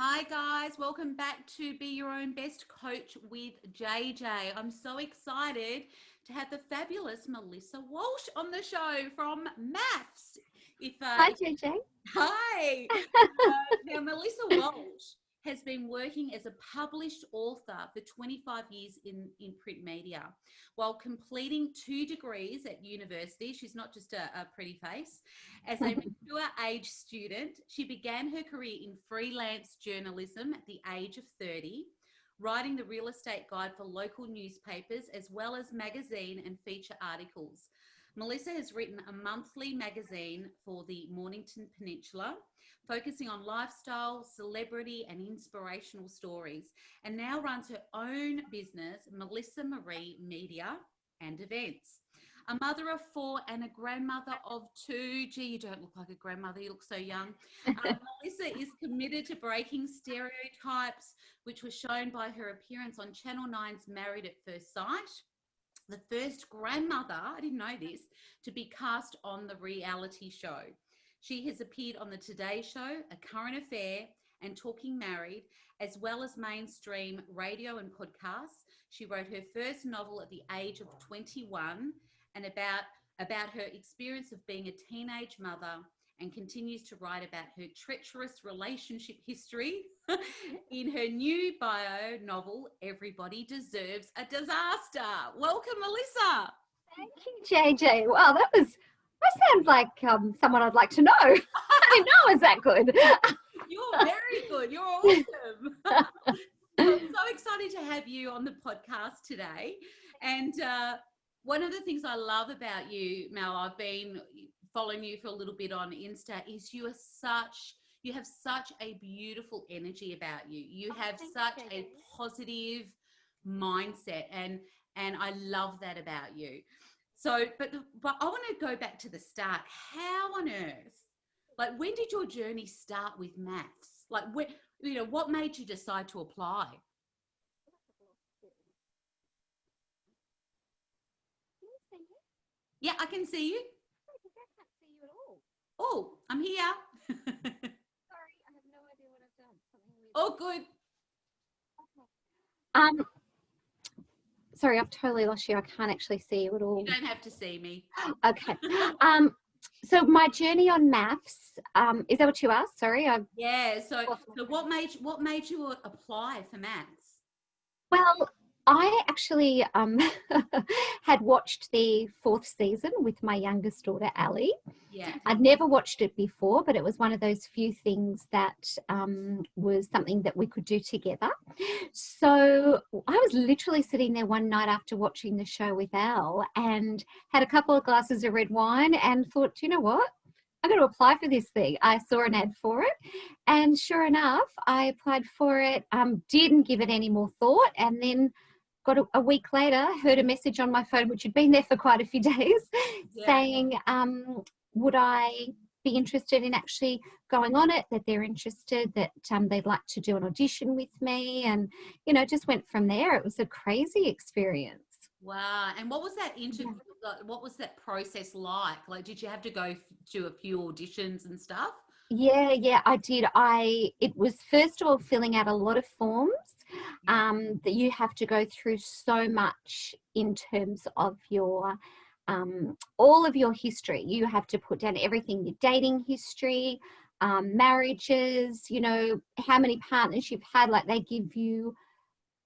Hi guys, welcome back to Be Your Own Best Coach with JJ. I'm so excited to have the fabulous Melissa Walsh on the show from MAFS. If, uh, Hi JJ. Hi. uh, now Melissa Walsh has been working as a published author for 25 years in, in print media while completing two degrees at university. She's not just a, a pretty face. As a mature age student, she began her career in freelance journalism at the age of 30 writing the real estate guide for local newspapers as well as magazine and feature articles. Melissa has written a monthly magazine for the Mornington Peninsula, focusing on lifestyle, celebrity, and inspirational stories, and now runs her own business, Melissa Marie Media and Events. A mother of four and a grandmother of two. Gee, you don't look like a grandmother, you look so young. Um, Melissa is committed to breaking stereotypes, which was shown by her appearance on Channel 9's Married at First Sight the first grandmother, I didn't know this, to be cast on the reality show. She has appeared on The Today Show, A Current Affair, and Talking Married, as well as mainstream radio and podcasts. She wrote her first novel at the age of 21 and about, about her experience of being a teenage mother and continues to write about her treacherous relationship history in her new bio novel, Everybody Deserves a Disaster. Welcome, Melissa. Thank you, JJ. Wow, that was, that sounds like um, someone I'd like to know. I know is that good. You're very good. You're awesome. I'm so excited to have you on the podcast today. And uh, one of the things I love about you, Mel, I've been following you for a little bit on Insta, is you are such you have such a beautiful energy about you. You oh, have such you. a positive mindset and and I love that about you. So, but but I want to go back to the start. How on earth, like, when did your journey start with MAFS? Like, when, you know, what made you decide to apply? Yeah, I can see you. Oh, I'm here. Sorry, I have no idea what I've done. Oh, good. Um, sorry, I've totally lost you. I can't actually see you at all. You don't have to see me. okay. Um, so my journey on MAFS, um, is that what you asked? Sorry. I yeah. So, so what made what made you apply for MAFS? Well, I actually um, had watched the fourth season with my youngest daughter, Ali. Yeah. I'd never watched it before, but it was one of those few things that um, was something that we could do together. So I was literally sitting there one night after watching the show with Al and had a couple of glasses of red wine and thought, you know what? I'm going to apply for this thing. I saw an ad for it, and sure enough, I applied for it. Um, didn't give it any more thought, and then got a, a, week later, heard a message on my phone, which had been there for quite a few days, yeah. saying, um, would I be interested in actually going on it, that they're interested, that um, they'd like to do an audition with me. And, you know, just went from there. It was a crazy experience. Wow. And what was that interview? Yeah. What was that process like? Like, did you have to go to a few auditions and stuff? Yeah, yeah, I did. I it was first of all filling out a lot of forms um, that you have to go through so much in terms of your um, all of your history. You have to put down everything your dating history, um, marriages, you know, how many partners you've had. Like they give you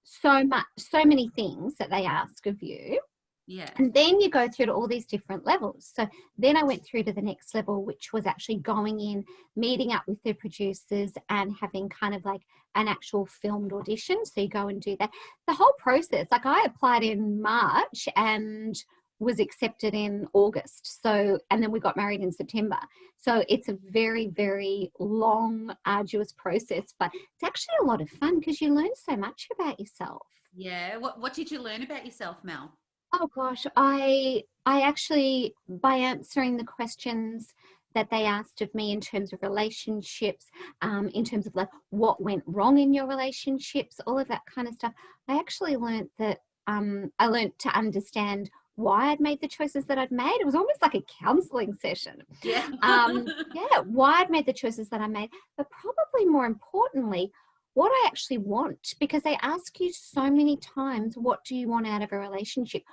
so much, so many things that they ask of you. Yeah. And then you go through to all these different levels. So then I went through to the next level, which was actually going in, meeting up with the producers and having kind of like an actual filmed audition. So you go and do that. The whole process, like I applied in March and was accepted in August. So, and then we got married in September. So it's a very, very long, arduous process, but it's actually a lot of fun because you learn so much about yourself. Yeah. What, what did you learn about yourself, Mel? Oh gosh, I I actually by answering the questions that they asked of me in terms of relationships, um, in terms of like what went wrong in your relationships, all of that kind of stuff. I actually learned that um, I learned to understand why I'd made the choices that I'd made. It was almost like a counseling session. Yeah. um, yeah, why I'd made the choices that I made, but probably more importantly, what I actually want because they ask you so many times, what do you want out of a relationship?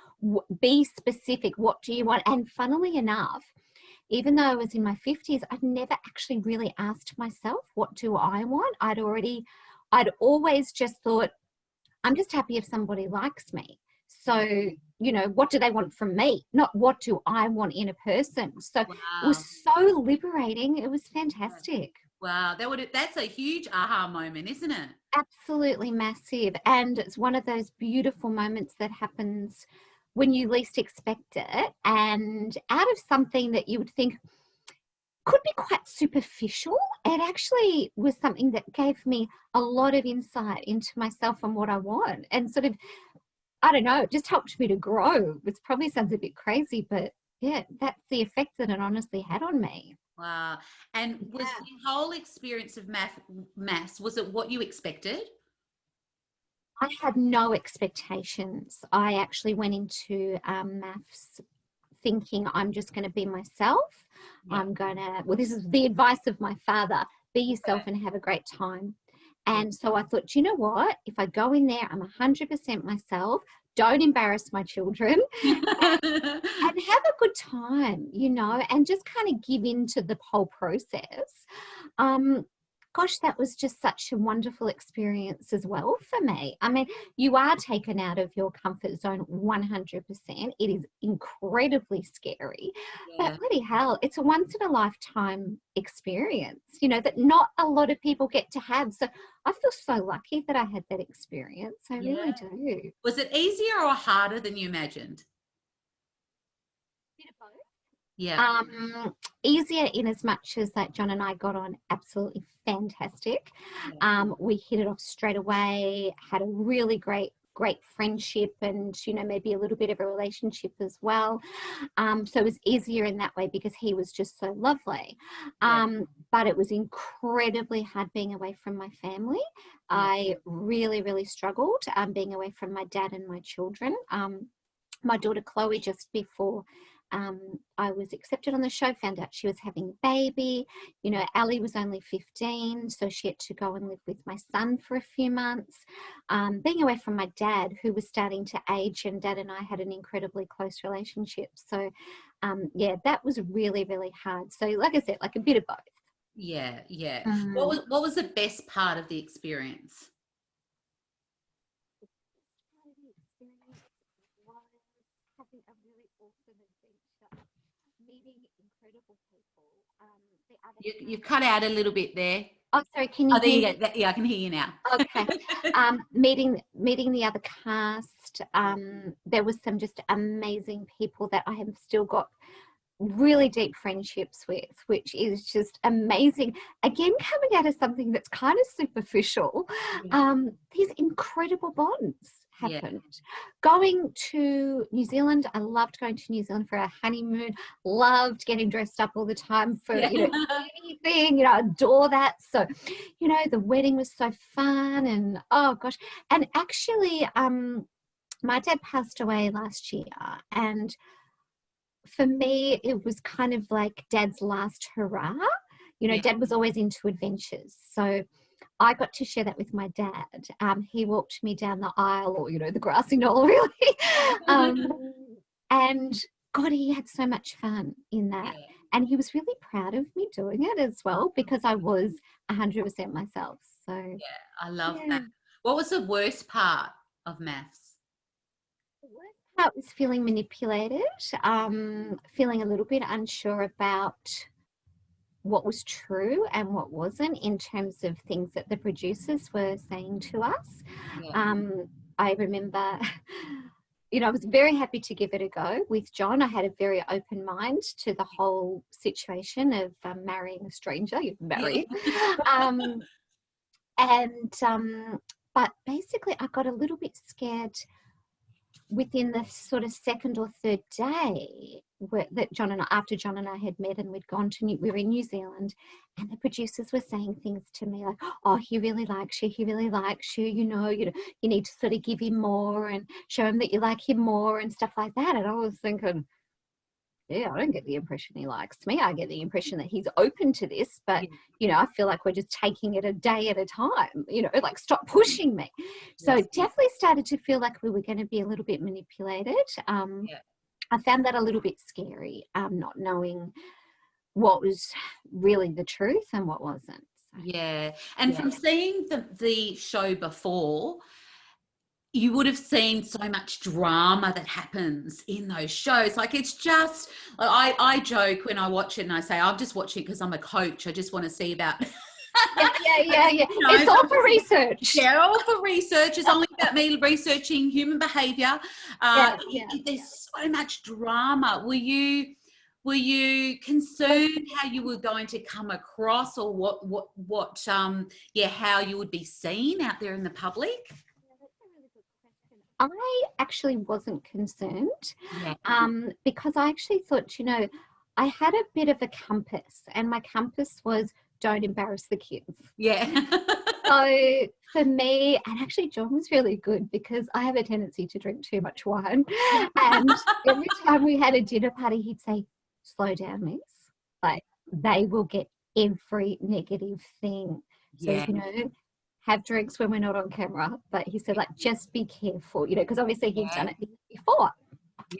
Be specific. What do you want? And funnily enough, even though I was in my 50s, I'd never actually really asked myself, what do I want? I'd already, I'd always just thought, I'm just happy if somebody likes me. So, mm. you know, what do they want from me? Not what do I want in a person. So wow. it was so liberating. It was fantastic. Wow, that would that's a huge aha moment, isn't it? Absolutely massive. And it's one of those beautiful moments that happens when you least expect it and out of something that you would think could be quite superficial, it actually was something that gave me a lot of insight into myself and what I want and sort of I don't know, it just helped me to grow, which probably sounds a bit crazy, but yeah, that's the effect that it honestly had on me. Wow. And was yeah. the whole experience of math MAFS, was it what you expected? I had no expectations. I actually went into um, MAFS thinking I'm just going to be myself. Yeah. I'm going to, well, this is the advice of my father be yourself and have a great time. And so I thought, you know what? If I go in there, I'm 100% myself. Don't embarrass my children and, and, have a good time, you know, and just kind of give in to the whole process. Um, gosh, that was just such a wonderful experience as well for me. I mean, you are taken out of your comfort zone 100%. It is incredibly scary, yeah. but bloody hell, it's a once in a lifetime experience, you know, that not a lot of people get to have. So I feel so lucky that I had that experience. I yeah. really do. Was it easier or harder than you imagined? Yeah. Um, easier in as much as that John and I got on absolutely fantastic. Um, we hit it off straight away, had a really great great friendship and you know maybe a little bit of a relationship as well um, so it was easier in that way because he was just so lovely um, yeah. but it was incredibly hard being away from my family i really really struggled um, being away from my dad and my children um, my daughter chloe just before um, I was accepted on the show, found out she was having a baby. You know, Ali was only 15, so she had to go and live with my son for a few months. Um, being away from my dad, who was starting to age, and dad and I had an incredibly close relationship. So, um, yeah, that was really, really hard. So, like I said, like a bit of both. Yeah, yeah. What was what was the best part of the experience? You, you cut out a little bit there. Oh, sorry. Can you? Oh, there you go. Yeah, I can hear you now. Okay. um, meeting meeting the other cast. Um, there was some just amazing people that I have still got really deep friendships with, which is just amazing. Again, coming out of something that's kind of superficial, yeah. um, these incredible bonds happened. Yeah. Going to New Zealand, I loved going to New Zealand for our honeymoon, loved getting dressed up all the time for yeah. you know anything, you know, adore that. So, you know, the wedding was so fun and oh gosh. And actually, um, my dad passed away last year and for me it was kind of like dad's last hurrah. You know, yeah. dad was always into adventures. So I got to share that with my dad. Um, he walked me down the aisle or, you know, the grassy knoll really. um, and God, he had so much fun in that. And he was really proud of me doing it as well because I was 100% myself. So, yeah, I love yeah. that. What was the worst part of MAFS? The worst part was feeling manipulated, um, feeling a little bit unsure about what was true and what wasn't in terms of things that the producers were saying to us. Yeah. Um, I remember, you know, I was very happy to give it a go with John. I had a very open mind to the whole situation of um, marrying a stranger, you marry. um, and, um, but basically I got a little bit scared within the sort of second or third day that John and I, after John and I had met and we'd gone to New, we were in New Zealand and the producers were saying things to me like, oh, he really likes you, he really likes you, you know, you know, you need to sort of give him more and show him that you like him more and stuff like that. And I was thinking, yeah, I don't get the impression he likes me. I get the impression that he's open to this, but you know, I feel like we're just taking it a day at a time. You know, like stop pushing me. So Yes. definitely started to feel like we were going to be a little bit manipulated. Um, Yeah. I found that a little bit scary, um, not knowing what was really the truth and what wasn't. So, Yeah. And Yeah. from seeing the, the show before, you would have seen so much drama that happens in those shows. Like it's just, I, I joke when I watch it and I say, I'm just watching because I'm a coach. I just want to see about. yeah, yeah, yeah. yeah. You know, it's all for research. Yeah, all for research. It's only about me researching human behaviour. Uh, Yeah, it- there's so much drama. Were you were you concerned how you were going to come across, or what what what um yeah how you would be seen out there in the public? I actually wasn't concerned um, because I actually thought, you know, I had a bit of a compass, and my compass was don't embarrass the kids. Yeah. So for me, and actually, John was really good because I have a tendency to drink too much wine. And every time we had a dinner party, he'd say, Slow down, miss. Like, they will get every negative thing. So, Yeah. you know, have drinks when we're not on camera. But he said, like, just be careful, you know, because obviously he'd done it before.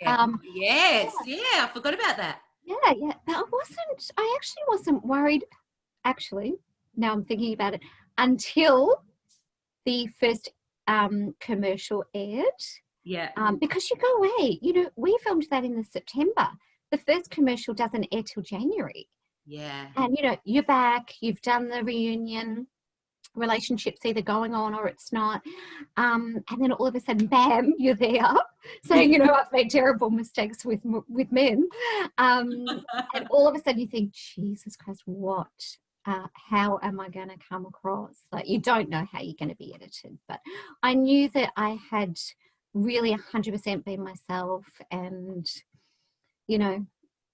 yeah. Um, yes. Yeah. I forgot about that. Yeah, yeah. But I wasn't, I actually wasn't worried, actually, now I'm thinking about it, until the first um, commercial aired. Yeah. Um, because you go away, you know, we filmed that in the September. The first commercial doesn't air till January. Yeah. And, you know, you're back, you've done the reunion, relationship's either going on or it's not. Um, and then all of a sudden, bam, you're there saying, you know, I've made terrible mistakes with with men. Um, and all of a sudden you think, Jesus Christ, what? Uh, how am I going to come across? Like, you don't know how you're going to be edited. But I knew that I had really 100% been myself and, you know,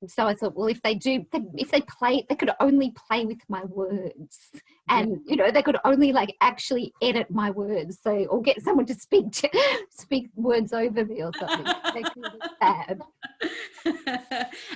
so I thought, well, if they do, if they play, they could only play with my words, and you know, they could only like actually edit my words, so or get someone to speak to, speak words over me or something. They could be bad.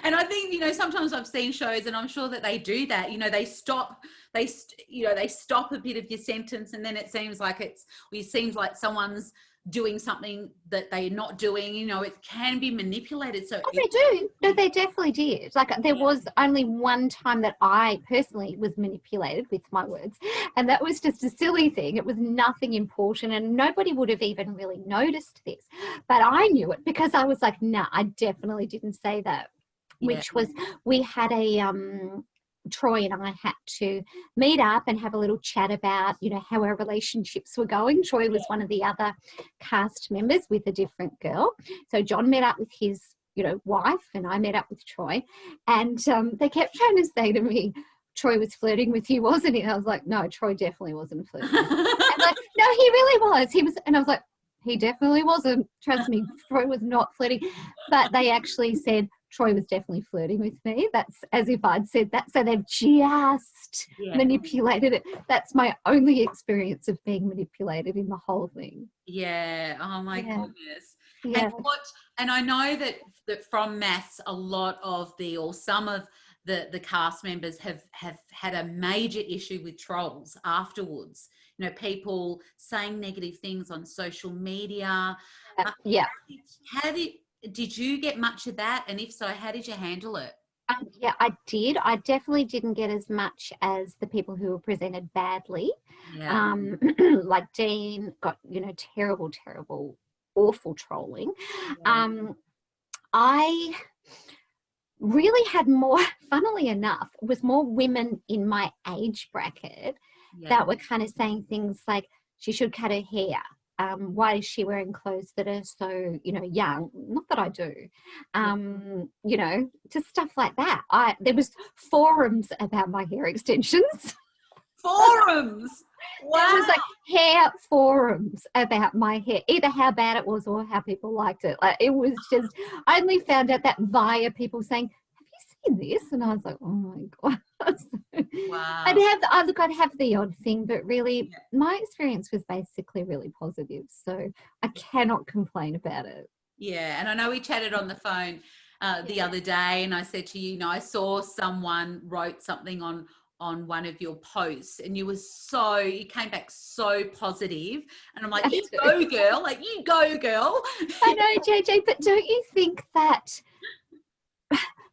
and I think you know sometimes I've seen shows and I'm sure that they do that. You know, they stop, they st- you know they stop a bit of your sentence and then it seems like it's it seems like someone's doing something that they're not doing. You know, it can be manipulated. So Oh, they do. No, they definitely did. Like there Yeah. was only one time that I personally was manipulated with my words, and that was just a silly thing. It was nothing important, and nobody would have even really noticed this. But I knew it because I was like, "Nah, I definitely didn't say that." Yeah. Which was we had a um. Troy and I had to meet up and have a little chat about, you know, how our relationships were going. Troy was one of the other cast members with a different girl. So John met up with his, you know, wife, and I met up with Troy, and um, they kept trying to say to me, "Troy was flirting with you, wasn't he?" And I was like, "No, Troy definitely wasn't flirting." and like, no, he really was. He was, and I was like, "He definitely wasn't." Trust me, Troy was not flirting. But they actually said. Troy was definitely flirting with me. That's as if I'd said that. So they've just yeah. manipulated it. That's my only experience of being manipulated in the whole thing. yeah. Oh my Yeah. goodness. Yeah. And what and I know that that from MAFS a lot of the or some of the the cast members have have had a major issue with trolls afterwards. You know, people saying negative things on social media. Uh, yeah. How did did you get much of that? And if so, how did you handle it? Um, yeah, I did. I definitely didn't get as much as the people who were presented badly. Yeah. Um, like Dean got, you know, terrible, terrible, awful trolling. Um, I really had more, funnily enough, was more women in my age bracket yeah. that were kind of saying things like she should cut her hair. Um, why is she wearing clothes that are so, you know, young? Not that I do. Um, you know, just stuff like that. I there was forums about my hair extensions. forums. Wow. There was like hair forums about my hair, either how bad it was or how people liked it. Like it was just I only found out that via people saying, Have you seen this? And I was like, Oh my god. wow. I'd have I look, I'd have the odd thing, but really Yeah. my experience was basically really positive. So I cannot complain about it. Yeah, and I know we chatted on the phone uh, the Yeah. other day, and I said to you, you know, I saw someone wrote something on on one of your posts, and you were so you came back so positive, and I'm like, you go, girl, like you go, girl. I know, JJ, but don't you think that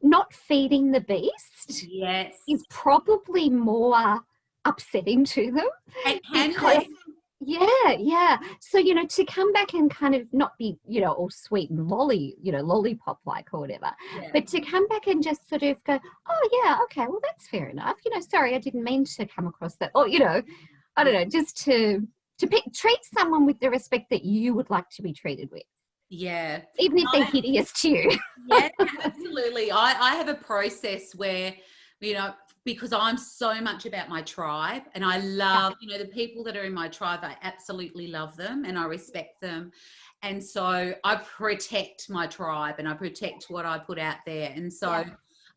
not feeding the beast Yes, is probably more upsetting to them? it can Because- be. Yeah, yeah. So, you know, to come back and kind of not be, you know, all sweet and lolly, you know, lollipop like or whatever, Yeah. but to come back and just sort of go, oh, yeah, okay, well, that's fair enough. You know, sorry, I didn't mean to come across that. Or, you know, I don't know, just to to pick, treat someone with the respect that you would like to be treated with, yeah. even if they're I- hideous too. yeah, absolutely. I, I have a process where, you know, because I'm so much about my tribe and I love, you know, the people that are in my tribe, I absolutely love them and I respect them. And so I protect my tribe and I protect what I put out there. And so Yeah.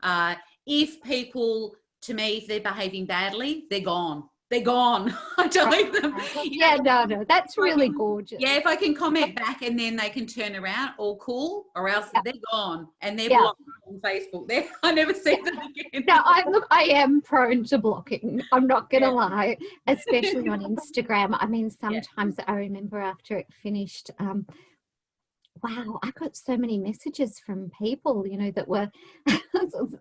uh, if people, to me, if they're behaving badly, they're gone. They're gone. I delete them. Know, yeah, no, no, that's really gorgeous. yeah, if I can comment back and then they can turn around, all cool, or else Yeah. they're gone and they're Yeah. blocked on Facebook. They're, I never see them again. No, I look, I am prone to blocking. I'm not gonna lie, especially on Instagram. I mean, sometimes I remember after it finished, um, wow, I got so many messages from people, you know, that were,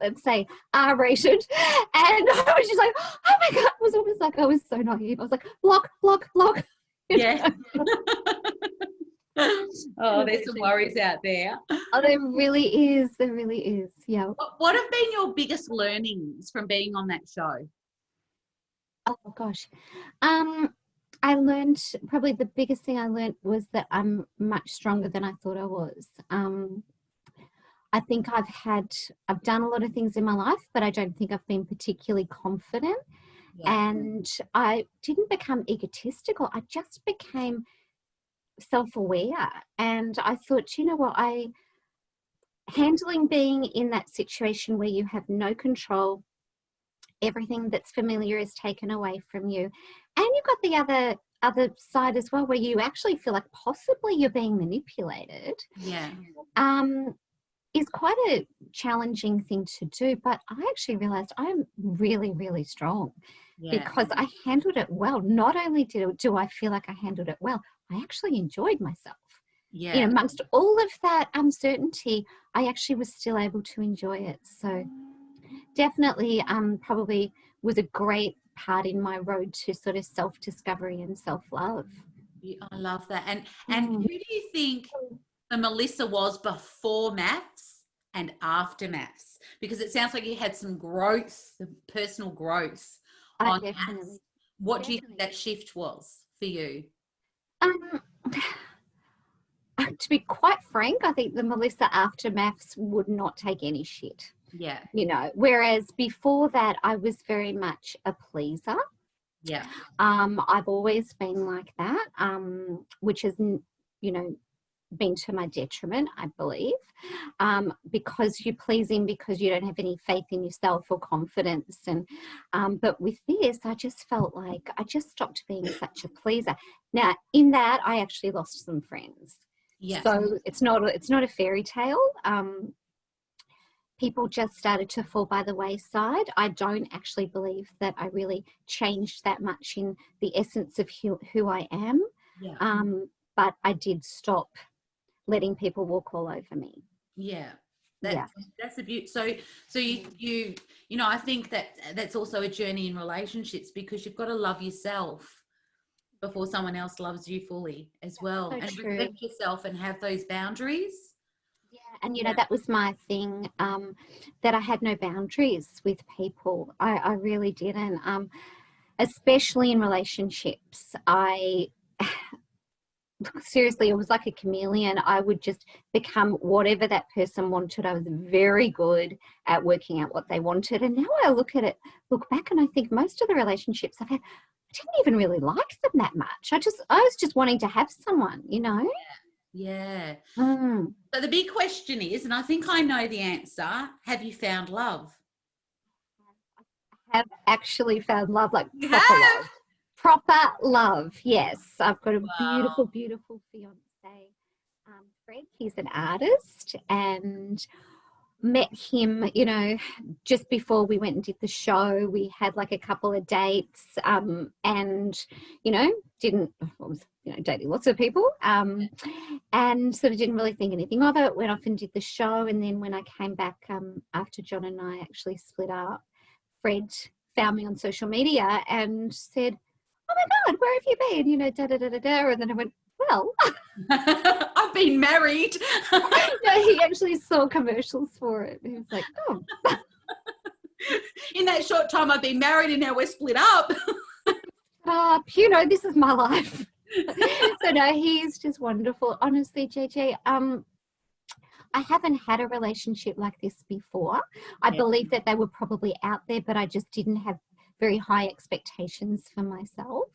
let's say, R-rated, and I was just like, oh my god, it was almost like I was so naive. I was like, block, block, block. you Yeah. oh, there's some worries out there. Oh, there really is. There really is. Yeah. What, what have been your biggest learnings from being on that show? Oh gosh. Um I learned probably the biggest thing I learned was that I'm much stronger than I thought I was. Um I think I've had I've done a lot of things in my life, but I don't think I've been particularly confident and I didn't become egotistical. I just became self-aware and I thought, you know what, I handling being in that situation where you have no control everything that's familiar is taken away from you and you've got the other other side as well where you actually feel like possibly you're being manipulated yeah. um is quite a challenging thing to do but i actually realized i'm really really strong Yeah. because i handled it well not only do, do i feel like i handled it well i actually enjoyed myself yeah. you know amongst all of that uncertainty i actually was still able to enjoy it so definitely um probably was a great part in my road to sort of self-discovery and self-love I love that. And and Mm. who do you think the Melissa was before MAFS and after MAFS? Because it sounds like you had some growth, some personal growth. I on definitely MAFS. What do you think that shift was for you? um to be quite frank i think the melissa after MAFS would not take any shit Yeah. you know whereas before that i was very much a pleaser Yeah. um i've always been like that um which has n- you know been to my detriment i believe um because you're pleasing because you don't have any faith in yourself or confidence and um but with this i just felt like i just stopped being such a pleaser now in that i actually lost some friends Yeah. so it's not a, it's not a fairy tale um people just started to fall by the wayside i don't actually believe that i really changed that much in the essence of who, who i am yeah. um but i did stop letting people walk all over me yeah. That, yeah. That's a beauty. So, so you, you, you know, I think that that's also a journey in relationships because you've got to love yourself before someone else loves you fully as well, so and true. respect yourself and have those boundaries. Yeah, and you know that was my thing um, that I had no boundaries with people. I, I really didn't, um, especially in relationships. I seriously, it was like a chameleon. I would just become whatever that person wanted. I was very good at working out what they wanted, and now I look at it, look back, and I think most of the relationships I've had. I didn't even really like them that much. I just, I was just wanting to have someone, you know. Yeah. Mm. So the big question is, and I think I know the answer: Have you found love? I have actually found love, like You proper have? love. Proper love, yes. I've got a Wow. beautiful, beautiful fiance, um, Fred. He's an artist, and met him, you know, just before we went and did the show. We had like a couple of dates um, and, you know, didn't, was, you know, dating lots of people um, and sort of didn't really think anything of it. Went off and did the show. And then when I came back um, after John and I actually split up, Fred found me on social media and said, oh my God, where have you been? You know, da da da da da. And then I went, well, I've been married. no, he actually saw commercials for it. He was like, oh. In that short time I've been married and now we're split up. Uh, you know, this is my life. so no, he's just wonderful. Honestly, JJ, um, I haven't had a relationship like this before. I yeah. believe that they were probably out there, but I just didn't have very high expectations for myself.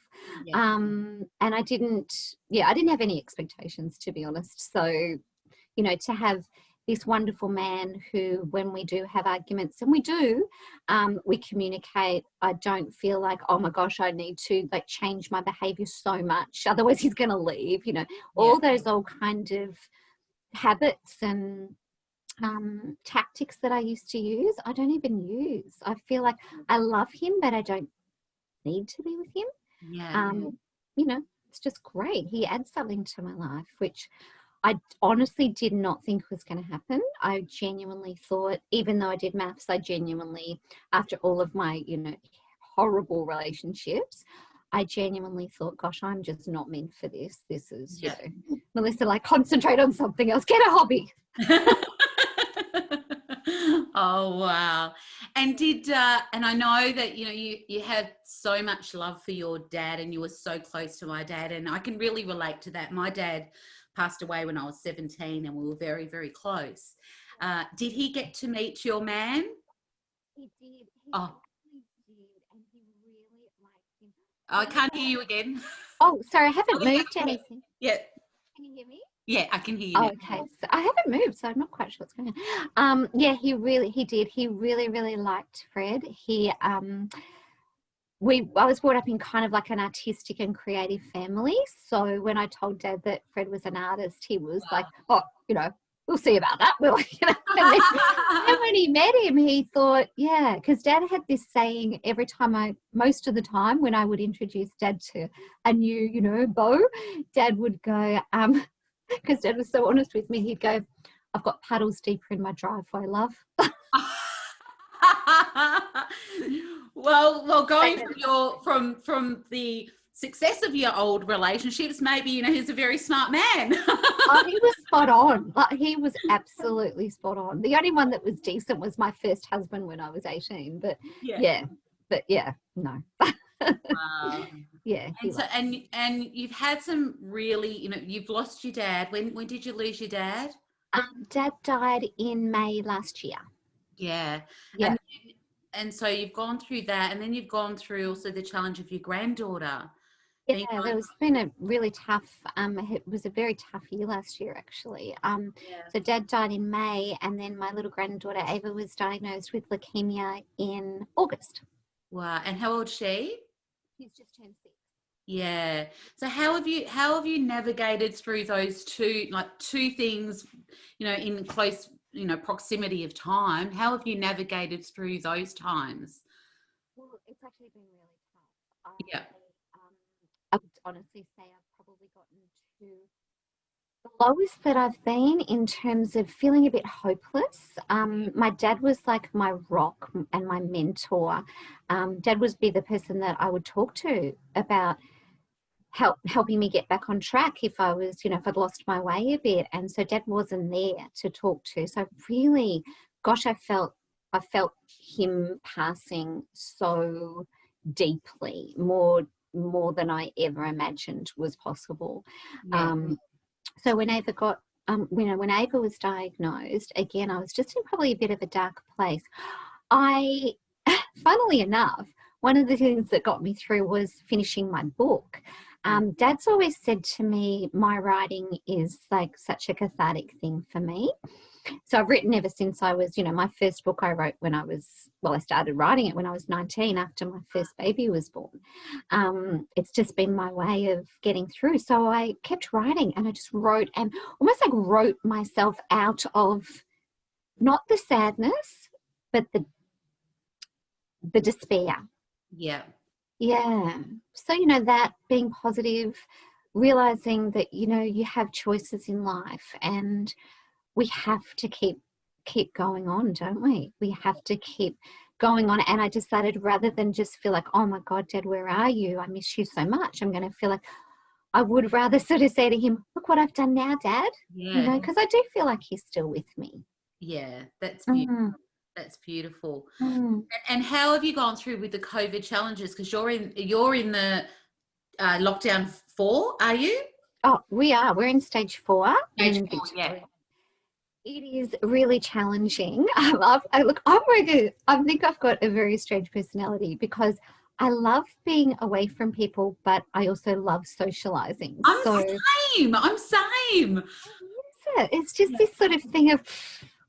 Yeah. Um, and I didn't, yeah, I didn't have any expectations to be honest. So, you know, to have this wonderful man who, when we do have arguments, and we do, um, we communicate. I don't feel like, oh my gosh, I need to like change my behavior so much, otherwise he's going to leave. You know, all yeah. those old kind of habits and um, tactics that I used to use, I don't even use. I feel like I love him, but I don't need to be with him. Yeah. Um, you know, it's just great. He adds something to my life, which I honestly did not think was going to happen. I genuinely thought, even though I did MAFS, I genuinely, after all of my, you know, horrible relationships, I genuinely thought, gosh, I'm just not meant for this. This is, yeah. you know, Melissa, like concentrate on something else, get a hobby. oh wow and did uh and i know that you know you you had so much love for your dad and you were so close to my dad and i can really relate to that my dad passed away when i was 17 and we were very very close uh did he get to meet your man he did he oh Did, and he really liked him. Oh, I can't hear you again. Oh, sorry, I haven't moved anything. Yeah. Can you hear me? Yeah, I can hear you. Oh, okay, so I haven't moved, so I'm not quite sure what's going on. Um, yeah, he really, he did. He really, really liked Fred. He, um, we, I was brought up in kind of like an artistic and creative family. So when I told Dad that Fred was an artist, he was wow. like, "Oh, you know, we'll see about that." Will you know? and, then, and when he met him, he thought, "Yeah," because Dad had this saying every time I, most of the time, when I would introduce Dad to a new, you know, beau, Dad would go, um, because dad was so honest with me he'd go i've got puddles deeper in my driveway love well well going from your from from the success of your old relationships maybe you know he's a very smart man. Oh, he was spot on. Like he was absolutely spot on. The only one that was decent was my first husband when i was 18 but yeah, yeah but yeah no. Wow. yeah and so and and you've had some really you know you've lost your dad. When when did you lose your dad? Um, dad died in may last year. Yeah. Yeah. And, and so you've gone through that and then you've gone through also the challenge of your granddaughter yeah, it was been a really tough. Um, it was a very tough year last year, actually. Um, yeah. so dad died in May, and then my little granddaughter Ava was diagnosed with leukemia in August. Wow! And how old she? He's just turned six. Yeah. So how have you how have you navigated through those two like two things, you know, in close, you know, proximity of time? How have you navigated through those times? Well, it's actually been really tough. I, yeah. Um, I would honestly say I've probably gotten to the lowest that I've been in terms of feeling a bit hopeless. Um, my dad was like my rock and my mentor. Um, dad would be the person that I would talk to about help helping me get back on track if I was, you know, if I'd lost my way a bit. And so dad wasn't there to talk to. So really, gosh, I felt I felt him passing so deeply, more more than I ever imagined was possible. Yeah. Um, so when Ava got, um, you know, when Ava was diagnosed, again, I was just in probably a bit of a dark place. I, funnily enough, one of the things that got me through was finishing my book. Um, Dad's always said to me, my writing is like such a cathartic thing for me so I've written ever since I was, you know, my first book I wrote when I was, well, I started writing it when I was 19 after my first baby was born. Um, it's just been my way of getting through. So I kept writing and I just wrote and almost like wrote myself out of not the sadness, but the the despair. Yeah. Yeah. So, you know, that being positive, realizing that, you know, you have choices in life and we have to keep keep going on, don't we? We have to keep going on. And I decided rather than just feel like, oh my God, Dad, where are you? I miss you so much. I'm going to feel like I would rather sort of say to him, look what I've done now, Dad. Yeah. You know, because I do feel like he's still with me. Yeah. That's beautiful. Mm, That's beautiful. mm. And, and how have you gone through with the COVID challenges? Because you're in you're in the uh, lockdown four, are you? Oh, we are. We're in stage four. Stage in four, yeah. It is really challenging. Um, I've, I look, I'm really, I think I've got a very strange personality because I love being away from people, but I also love socializing. I'm so same. I'm same. it. it's just this sort of thing of,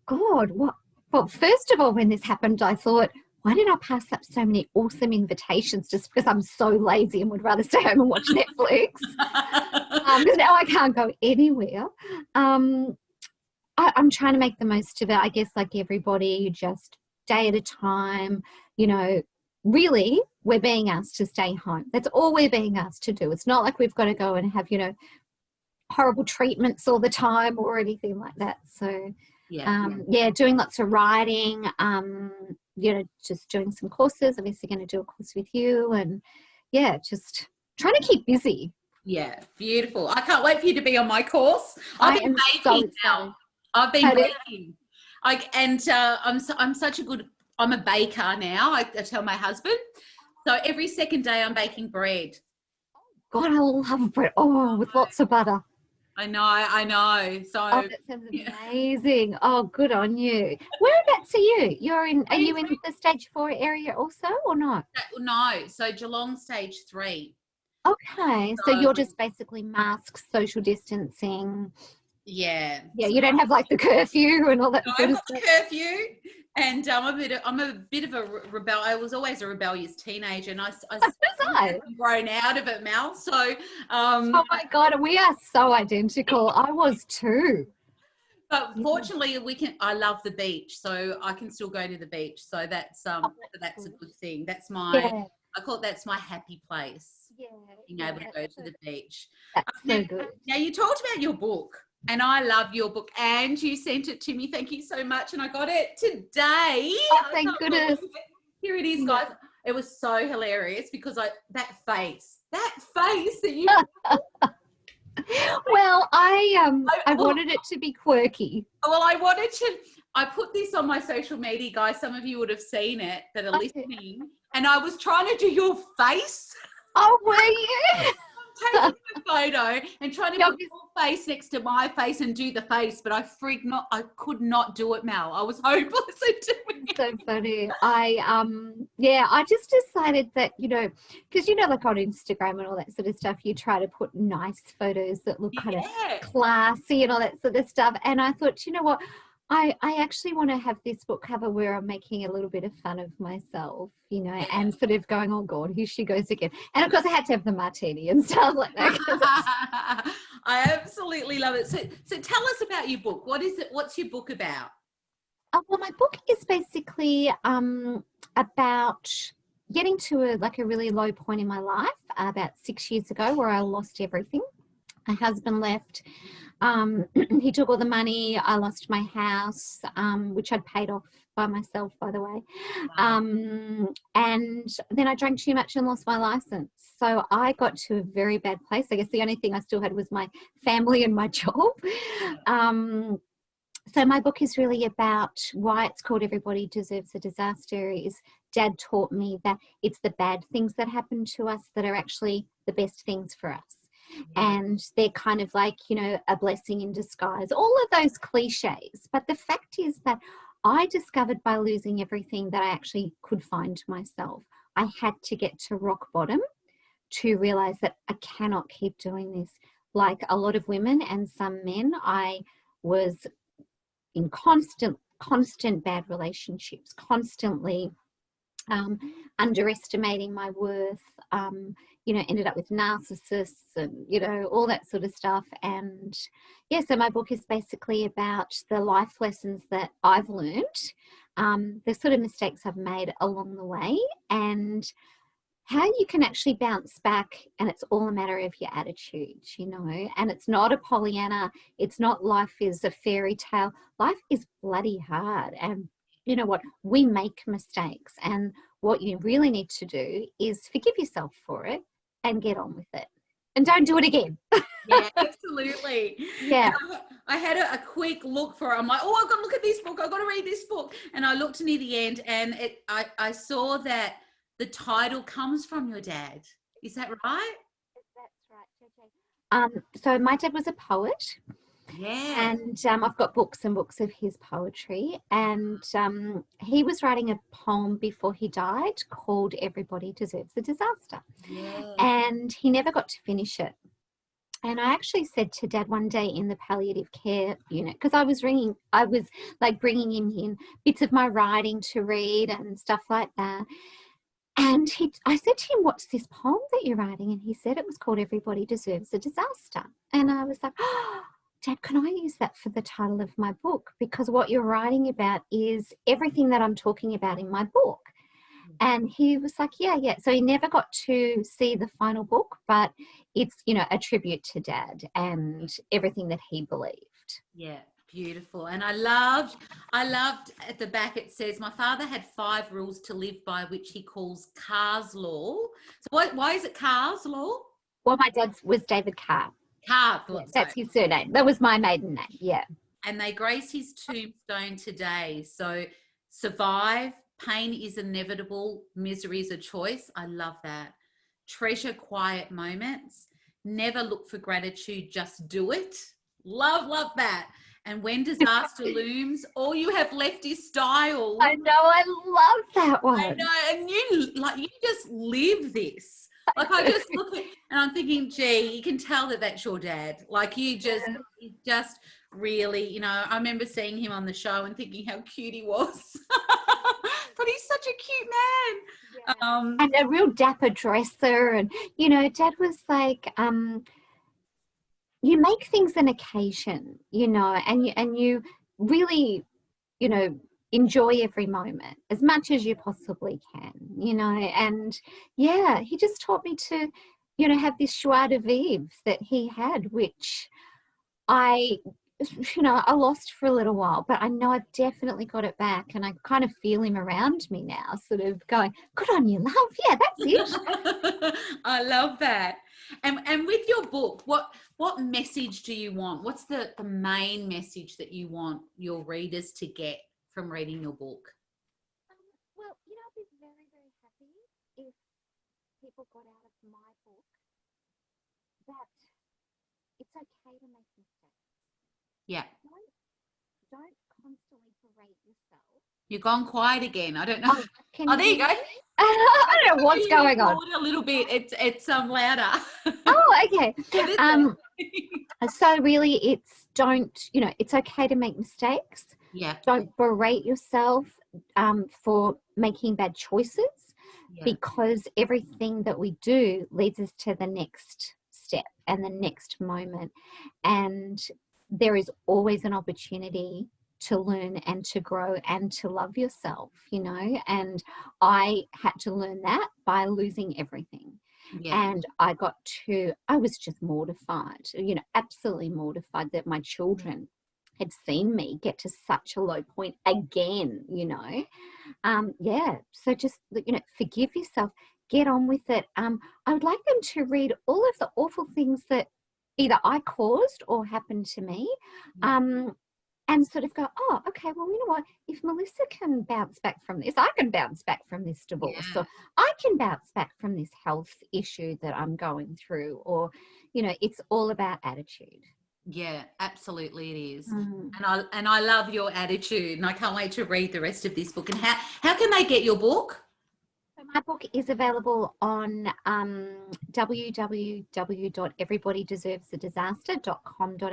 God, what? Well, first of all, when this happened, I thought, why did I pass up so many awesome invitations just because I'm so lazy and would rather stay home and watch Netflix? um, 'cause now I can't go anywhere. Um, I, I'm trying to make the most of it. I guess, like everybody, you just day at a time. You know, really, we're being asked to stay home. That's all we're being asked to do. It's not like we've got to go and have, you know, horrible treatments all the time or anything like that. So, yeah. um, yeah, doing lots of writing. Um, you know, just doing some courses. Obviously, going to do a course with you, and yeah, just trying to keep busy. Yeah, beautiful. I can't wait for you to be on my course. I I've been am so baking now. I've been baking. I, and uh, I'm, so, I'm such a good, I'm a baker now. I, I tell my husband. So every second day I'm baking bread. God, I love bread. Oh, with lots of butter. I know, I know. So Oh, that sounds yeah. amazing. Oh, good on you. Whereabouts are you? You're in, are you in the stage four area also or not? no, so Geelong stage three. Okay, so So- you're just basically masks, social distancing. Yeah. Yeah, you don't have like the curfew and all that No, sort of stuff. curfew, and um, I'm a bit. Of, I'm a bit of a rebel. I was always a rebellious teenager, and I, I I? grown out of it, Mel. So, um, Oh my God, we are so identical. I was too. but fortunately, we can. I love the beach, so I can still go to the beach. So that's um, Oh, that's that's a good. thing. That's my. Yeah, I call it that's my happy place. yeah. Being yeah, able to go to the beach. That's so Now- good. Now you talked about your book, and I love your book, and you sent it to me. Thank you so much, and I got it today. Oh, thank goodness. it. Here it is, guys. It was so hilarious because I that face, that face that you. Well, I um I- I well- wanted it to be quirky. well, I wanted to. I put this on my social media, guys. Some of you would have seen it that are listening, and I was trying to do your face. Oh, were you? taking a photo and trying to Yeah, put your face next to my face and do the face, but I freaked not. I could not do it, Mel. I was hopeless at doing it. so funny. I um yeah, I just decided that, you know, because you know, like on Instagram and all that sort of stuff, you try to put nice photos that look kind of classy and all that sort of stuff. And I thought, you know what? I, I actually want to have this book cover where I'm making a little bit of fun of myself, you know, and sort of going, oh God, here she goes again. And of course, I had to have the martini and stuff like that. I absolutely love it. So, so tell us about your book. What is it? What's your book about? Uh, well, my book is basically um, about getting to a like a really low point in my life uh, about six years ago, where I lost everything. My husband left. Um, he took all the money. I lost my house, um, which I'd paid off by myself, by the way. Um, and then I drank too much and lost my license. So I got to a very bad place. I guess the only thing I still had was my family and my job. Um, so my book is really about why it's called Everybody Deserves a Disaster. Is Dad taught me that it's the bad things that happen to us that are actually the best things for us Mm-hmm. and they're kind of like you know a blessing in disguise all of those cliches. But the fact is that i discovered by losing everything that i actually could find myself. I had to get to rock bottom to realize that i cannot keep doing this. Like a lot of women and some men i was in constant constant bad relationships constantly um, underestimating my worth, um, you know, ended up with narcissists and, you know, all that sort of stuff. And yeah, so my book is basically about the life lessons that I've learned, um, the sort of mistakes I've made along the way, and how you can actually bounce back and it's all a matter of your attitude you know and it's not a pollyanna it's not life is a fairy tale life is bloody hard and you know what we make mistakes and what you really need to do is forgive yourself for it and get on with it and don't do it again yeah absolutely yeah I had a, a, quick look for it. I'm like, oh, I've got to look at this book. I've got to read this book. And I looked near the end and it, I, I saw that the title comes from your dad. Is that right? That's right, Um, so my dad was a poet. Yeah. And um, I've got books and books of his poetry. And um, he was writing a poem before he died called Everybody Deserves a Disaster. Yeah. And he never got to finish it. And I actually said to dad one day in the palliative care unit, because I was ringing, I was like bringing him in bits of my writing to read and stuff like that. And he, I said to him, what's this poem that you're writing? And he said it was called Everybody Deserves a Disaster. And I was like, oh, Dad, can I use that for the title of my book? Because what you're writing about is everything that I'm talking about in my book. Mm. And he was like, yeah, yeah. So he never got to see the final book, but it's, you know, a tribute to dad and everything that he believed. Yeah. Beautiful. And I loved, I loved at the back it says, my father had five rules to live by, which he calls Carr's Law. So why, why is it Carr's Law? Well, my dad's was David Carr. Yes, that's his surname. That was my maiden name. Yeah. And they grace his tombstone today. So survive, pain is inevitable, misery is a choice. I love that. Treasure quiet moments. Never look for gratitude, just do it. Love, love that. And when disaster looms, all you have left is style. I know, I love that one. I know, and you like you just live this. Like I just look at and I'm thinking, gee, you can tell that that's your dad. Like you just, you just really, you know. I remember seeing him on the show and thinking how cute he was. but he's such a cute man. Yeah. Um, and a real dapper dresser, and you know, dad was like. um you make things an occasion, you know, and you and you really, you know, enjoy every moment as much as you possibly can, you know. And yeah, he just taught me to, you know, have this joie de vivre that he had, which I you know, I lost for a little while, but I know I've definitely got it back and I kind of feel him around me now, sort of going, good on you, love. Yeah, that's it. I love that. And, and with your book, what, what message do you want? What's the, the main message that you want your readers to get from reading your book? Um, well, you know, I'd be very, very happy if people got out of my book that it's okay to make mistakes yeah. Don't, don't constantly berate yourself. You've gone quiet again. I don't know. Oh, oh there you go. I don't know what's going on. A little bit. It's it's um louder. oh, okay. um, so really, it's don't you know? It's okay to make mistakes. Yeah. Don't berate yourself um, for making bad choices, yeah. because everything that we do leads us to the next step and the next moment, and there is always an opportunity to learn and to grow and to love yourself, you know. And I had to learn that by losing everything. Yeah. And I got to, I was just mortified, you know, absolutely mortified that my children had seen me get to such a low point again, you know. Um, yeah. So just, you know, forgive yourself, get on with it. Um, I would like them to read all of the awful things that either I caused or happened to me. Um, and sort of go, oh, okay, well, you know what? If Melissa can bounce back from this, I can bounce back from this divorce, yeah. or I can bounce back from this health issue that I'm going through, or, you know, it's all about attitude. Yeah, absolutely it is. Mm. And I and I love your attitude and I can't wait to read the rest of this book. And how how can they get your book? my book is available on um, www.everybodydeservesadisaster.com.au. So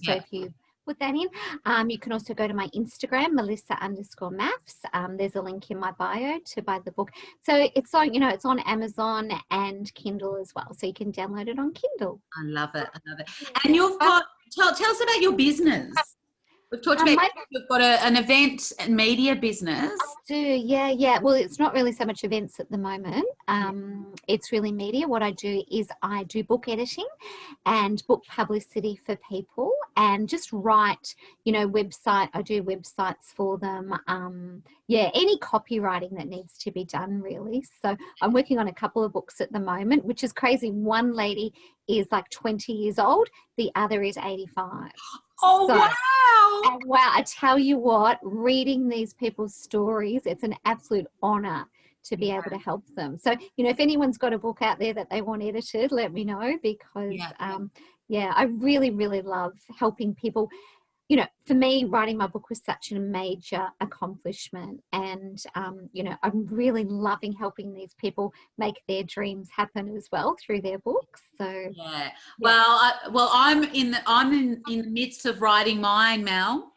yeah. if you put that in. Um, you can also go to my Instagram, Melissa underscore MAFS. Um, there's a link in my bio to buy the book. So it's on, you know, it's on Amazon and Kindle as well. So you can download it on Kindle. I love it. I love it. And you've got, tell, tell us about your business. We've talked Um, about my- you've got a, an event and media business. do yeah yeah. Well it's not really so much events at the moment. Um it's really media. What i do is i do book editing and book publicity for people and just write you know website i do websites for them. Um yeah any copywriting that needs to be done really. So i'm working on a couple of books at the moment which is crazy. One lady is like 20 years old. The other is 85 Oh, So- wow. wow, I tell you what, reading these people's stories, it's an absolute honor to be able to help them. So, you know, if anyone's got a book out there that they want edited, let me know because, Yeah. um, yeah, I really, really love helping people. You know, for me, writing my book was such a major accomplishment. And, um, you know, I'm really loving helping these people make their dreams happen as well through their books. So, Yeah. Well, I, well, I'm in the I'm in, in the midst of writing mine, Mel,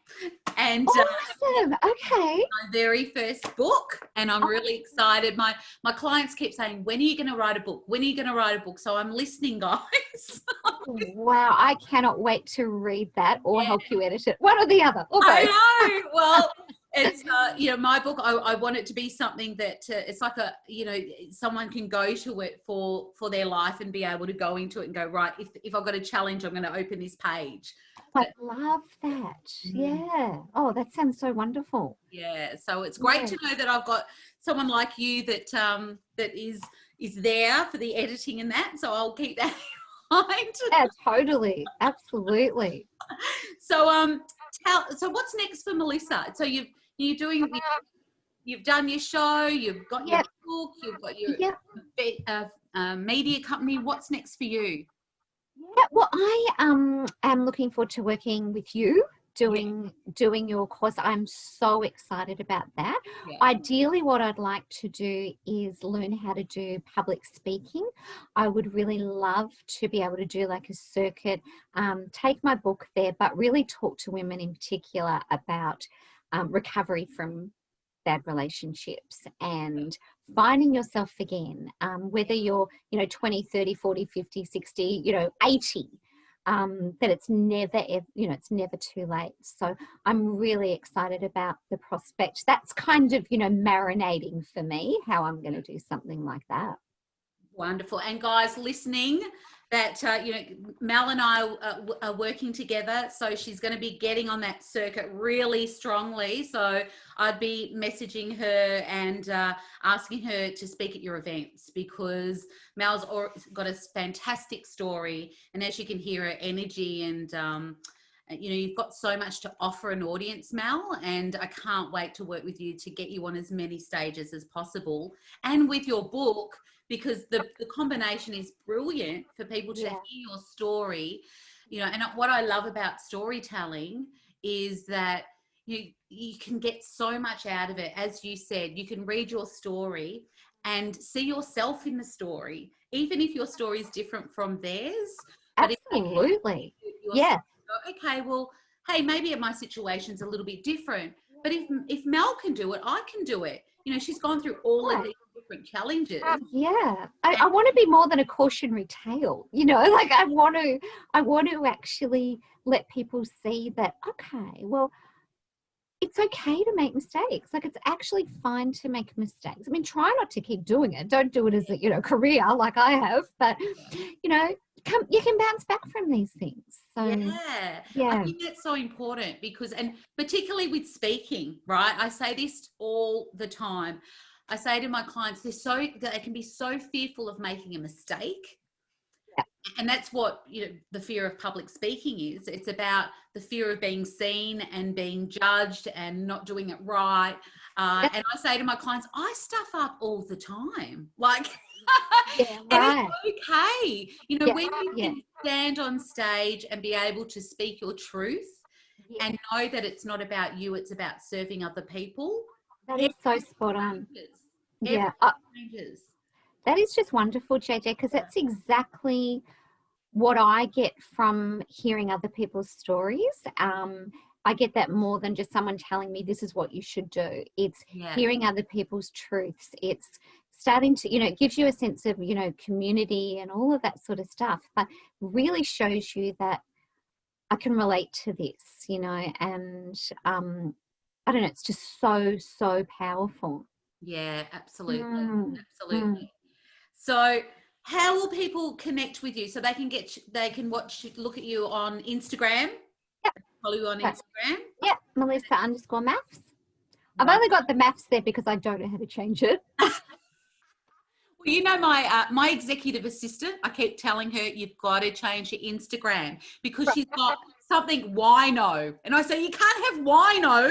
and uh, awesome. Okay. my very first book, and I'm really excited. My my clients keep saying, "When are you going to write a book? When are you going to write a book?" So I'm listening, guys. Wow, I cannot wait to read that or Yeah. help you edit it. One or the other. Or I know. Well, it's uh, you know my book. I, I want it to be something that uh, it's like a you know someone can go to it for for their life and be able to go into it and go right. If if I've got a challenge, I'm going to open this page. I love that. Mm. Yeah. Oh, that sounds so wonderful. Yeah. So it's great to know that I've got someone like you that um that is is there for the editing and that. So I'll keep that in mind. Yeah, totally. Absolutely. So um tell so what's next for Melissa? So you've you're doing you've done your show, you've got your Yep. book, you've got your Yeah. be- uh, uh, media company. What's next for you? Yeah, well, I um am looking forward to working with you doing doing your course. I'm so excited about that. Yeah. Ideally, what I'd like to do is learn how to do public speaking. I would really love to be able to do like a circuit, um, take my book there, but really talk to women in particular about um, recovery from bad relationships and finding yourself again um, whether you're you know 20 30 40 50 60 you know 80 um, that it's never you know it's never too late. So i'm really excited about the prospect. That's kind of you know marinating for me how i'm going to do something like that. Wonderful. And guys listening, that uh, you know, Mel and I uh, are working together, so she's going to be getting on that circuit really strongly. So I'd be messaging her and uh, asking her to speak at your events because Mel's got a fantastic story, and as you can hear, her energy and um, you know you've got so much to offer an audience mel and i can't wait to work with you to get you on as many stages as possible and with your book because the, the combination is brilliant for people to Yeah. hear your story you know and what i love about storytelling is that you you can get so much out of it as you said you can read your story and see yourself in the story even if your story is different from theirs absolutely yeah go, okay, well, hey, maybe my situation's a little bit different. But if if Mel can do it, I can do it. You know, she's gone through all of these different challenges. Um, yeah I, I want to be more than a cautionary tale you know like i want to i want to actually let people see that okay well it's okay to make mistakes like it's actually fine to make mistakes i mean try not to keep doing it don't do it as a you know career like i have but you know come you can bounce back from these things so Yeah. yeah, I think that's so important because, and particularly with speaking, right? I say this all the time. I say to my clients, they're so they can be so fearful of making a mistake. Yeah. And that's what you know the fear of public speaking is. It's about the fear of being seen and being judged and not doing it right. Uh, Yeah. and I say to my clients, I stuff up all the time. Like, yeah and right it's okay. You know, Yeah, when you yeah. can stand on stage and be able to speak your truth and know that it's not about you, it's about serving other people. that is so spot on. Yeah uh, Changes. That is just wonderful, JJ, because that's exactly what I get from hearing other people's stories, um, I get that more than just someone telling me this is what you should do. It's Yeah. hearing other people's truths. It's starting to, you know, it gives you a sense of, you know, community and all of that sort of stuff, but really shows you that I can relate to this, you know, and um, I don't know, it's just so, so powerful. Yeah, absolutely. Mm, Absolutely. So how will people connect with you so they can get they can watch look at you on Instagram? Yep. Follow you on. Instagram. Yeah, Melissa underscore MAFS. I've Right. only got the MAFS there because I don't know how to change it. Well, you know my uh, my executive assistant. I keep telling her you've got to change your Instagram because Right. she's got something wino, and I say you can't have wino.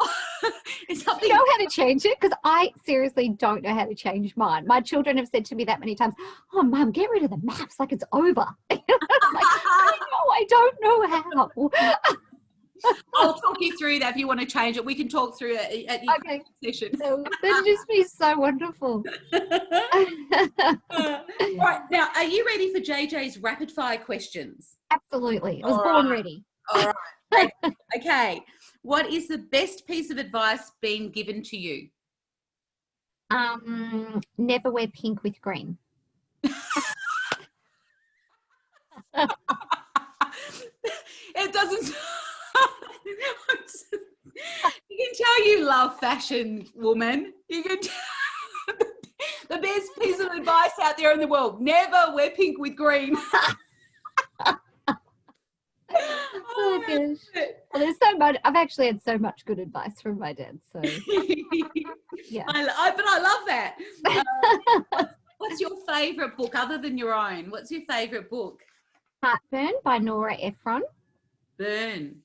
it's You know how to change it? Because I seriously don't know how to change mine. My children have said to me that many times, Oh, mum, get rid of the MAFS like it's over. Like, I know, I don't know how. I'll talk you through that if you want to change it. We can talk through it at your Okay, session. That'd just be so wonderful. right now, are you ready for JJ's rapid fire questions? Absolutely. I was All born right. ready. All right. okay. What is the best piece of advice being given to you? Um, never wear pink with green. it doesn't. you can tell you love fashion, woman. You can. Tell the best piece of advice out there in the world: never wear pink with green. Oh, gosh. Well, there's so much. I've actually had so much good advice from my dad. So, yeah. I, I, but I love that. Uh, what's, what's your favourite book other than your own? What's your favourite book? Heartburn by Nora Ephron. Burn.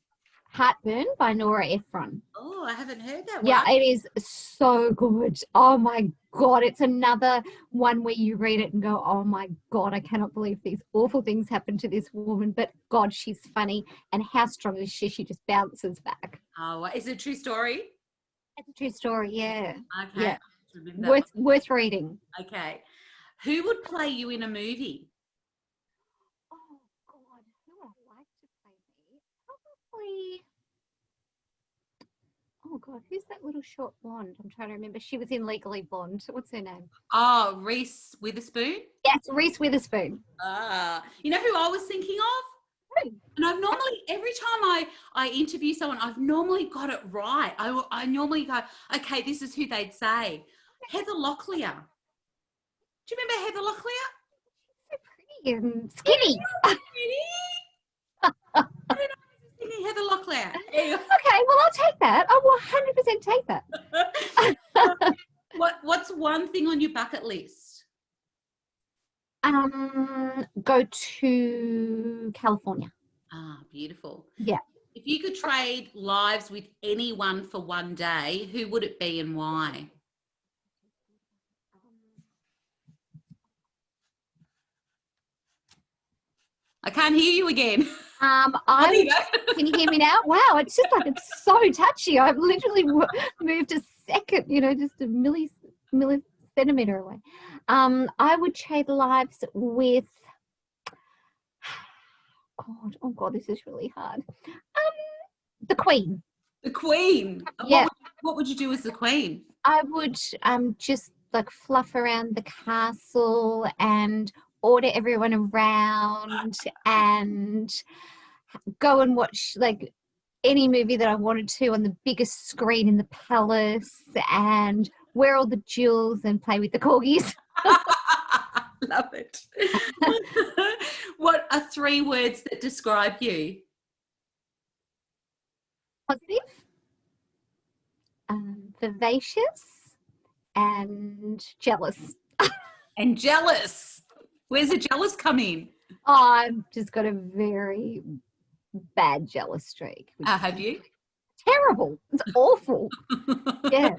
Heartburn by Nora Ephron. Oh, I haven't heard that one. Yeah, it is so good. Oh my God. It's another one where you read it and go, oh my God, I cannot believe these awful things happened to this woman. But God, she's funny. And how strong is she? She just bounces back. Oh, is it a true story? It's a true story. Yeah. Okay. Yeah. Worth, worth reading. Okay. Who would play you in a movie? Oh God, who would I like to play me? Probably. Oh God, who's that little short blonde? I'm trying to remember. She was in Legally Blonde. What's her name? Oh, Reese Witherspoon. Yes, Reese Witherspoon. Ah, you know who I was thinking of? Who? And I've normally every time I I interview someone, I've normally got it right. I I normally go, okay, this is who they'd say. Heather Locklear. Do you remember Heather Locklear? So pretty and skinny. I Heather Locklear. Okay, well I'll take that. I will 100% take that. what What's one thing on your bucket list? Um, go to California. Ah, beautiful. Yeah. If you could trade lives with anyone for one day, who would it be and why? I can't hear you again. Um, I. Can you hear me now? Wow, it's just like it's so touchy. I've literally w- moved a second, you know, just a milli millicentimeter away. Um, I would trade lives with. God, oh God, this is really hard. Um, the Queen. The Queen. Yeah. What would, what would you do as the Queen? I would um just like fluff around the castle and order everyone around and go and watch like any movie that I wanted to on the biggest screen in the palace and wear all the jewels and play with the corgis. Love it. what are three words that describe you? Positive, um, vivacious, and jealous. And jealous. Where's the jealous coming? in? I've just got a very bad jealous streak. Uh, have you? terrible. It's awful. Yeah.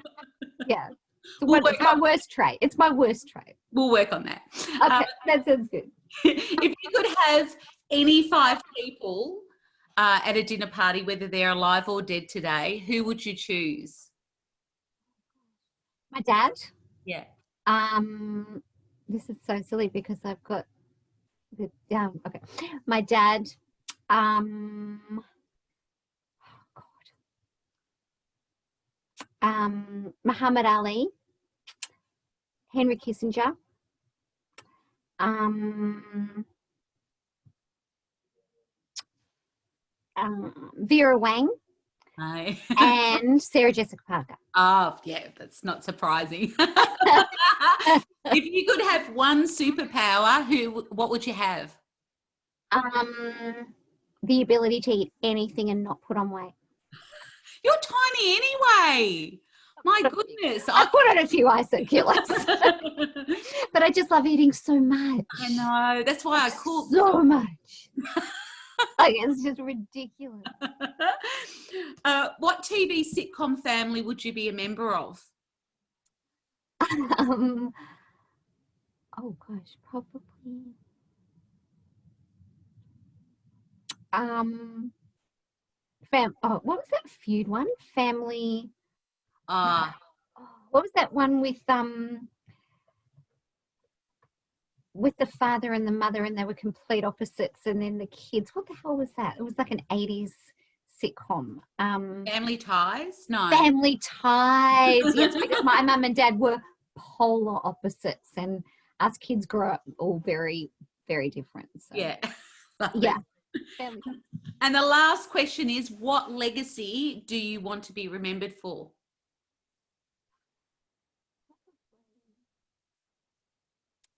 Yeah. It's, We'll one- it's my worst trait. It's my worst trait. We'll work on that. Okay, Um, that sounds good. if you could have any five people uh, at a dinner party, whether they're alive or dead today, who would you choose? My dad. Yeah. Um, this is so silly because I've got the- yeah, okay. My dad, um, oh God, um, Muhammad Ali, Henry Kissinger, um, um, Vera Wang, Hi. and Sarah Jessica Parker. Oh, yeah, that's not surprising. if you could have one superpower, who what would you have? Um, the ability to eat anything and not put on weight. You're tiny anyway. My goodness. I put on a few ISO kilos, but I just love eating so much. I know. That's why I cook. So much. like it's just ridiculous. Uh, what TV sitcom family would you be a member of? Um, oh gosh, probably. Um, fam. Oh, what was that feud one? Family. Uh, Oh, what was that one with um? With the father and the mother, and they were complete opposites, and then the kids. What the hell was that? It was like an '80s sitcom. Um, family ties? No. family ties. yes, because my mum and dad were polar opposites, and us kids grew up all very, very different. So, yeah. yeah. And the last question is what legacy do you want to be remembered for?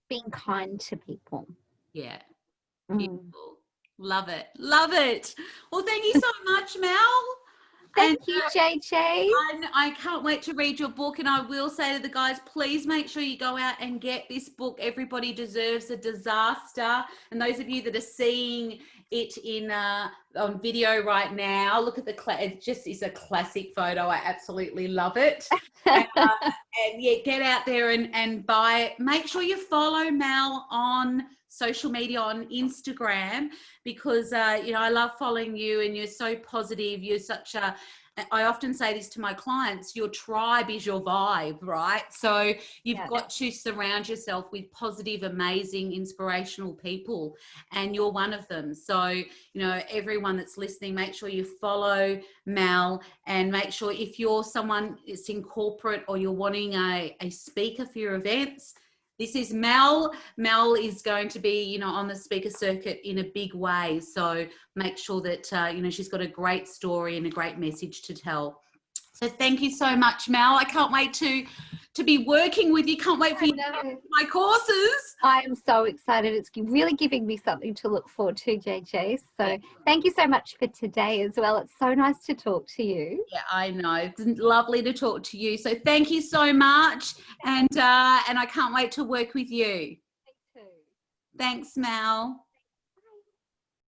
Being kind to people. Yeah. Mm. Love it. Love it. Well, thank you so much, Mel. Thank And, you, uh, JJ. And I can't wait to read your book. And I will say to the guys, please make sure you go out and get this book. Everybody deserves a disaster. And those of you that are seeing it in uh, on video right now, look at the it just is a classic photo. I absolutely love it. and, uh, and yeah, get out there and, and buy it. Make sure you follow Mel on social media on Instagram because uh, you know I love following you and you're so positive. You're such a I often say this to my clients, your tribe is your vibe, right? So you've Yeah. got to surround yourself with positive, amazing, inspirational people, and you're one of them. So, you know, everyone that's listening, make sure you follow Mel and make sure if you're someone that's in corporate or you're wanting a, a speaker for your events, this is Mel. Mel is going to be, you know, on the speaker circuit in a big way. So make sure that, uh, you know, she's got a great story and a great message to tell. So thank you so much, Mel. I can't wait to to be working with you. Can't wait for you to know. come to my courses. I am so excited. It's really giving me something to look forward to, JJ. So thank you so much for today as well. It's so nice to talk to you. Yeah, I know. It's lovely to talk to you. So thank you so much, and uh, and I can't wait to work with you. Thanks, Mel.